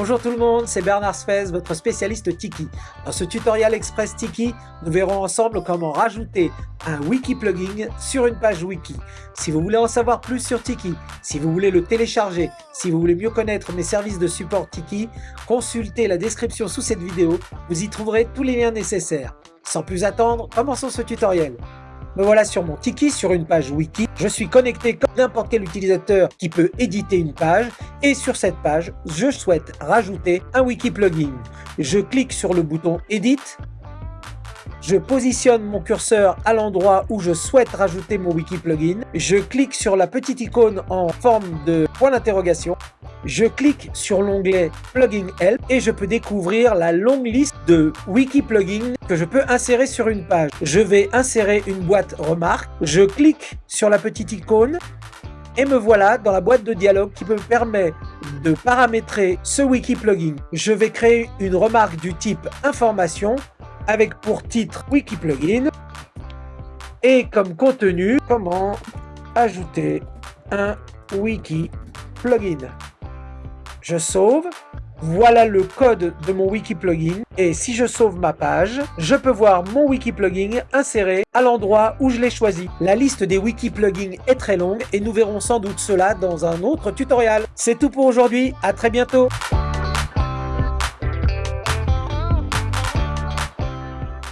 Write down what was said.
Bonjour tout le monde, c'est Bernard Sfez, votre spécialiste Tiki. Dans ce tutoriel Express Tiki, nous verrons ensemble comment rajouter un wiki plugin sur une page wiki. Si vous voulez en savoir plus sur Tiki, si vous voulez le télécharger, si vous voulez mieux connaître mes services de support Tiki, consultez la description sous cette vidéo, vous y trouverez tous les liens nécessaires. Sans plus attendre, commençons ce tutoriel. Me voilà sur mon Tiki, sur une page wiki. Je suis connecté comme n'importe quel utilisateur qui peut éditer une page. Et sur cette page, je souhaite rajouter un wiki plugin. Je clique sur le bouton Edit. Je positionne mon curseur à l'endroit où je souhaite rajouter mon wiki plugin. Je clique sur la petite icône en forme de point d'interrogation. Je clique sur l'onglet Plugin Help et je peux découvrir la longue liste de wiki plugins que je peux insérer sur une page. Je vais insérer une boîte remarque. Je clique sur la petite icône et me voilà dans la boîte de dialogue qui me permet de paramétrer ce wiki plugin. Je vais créer une remarque du type information avec pour titre wiki plugin et comme contenu comment ajouter un wiki plugin. Je sauve. Voilà le code de mon wiki plugin et si je sauve ma page, je peux voir mon wiki plugin inséré à l'endroit où je l'ai choisi. La liste des wiki plugins est très longue et nous verrons sans doute cela dans un autre tutoriel. C'est tout pour aujourd'hui, à très bientôt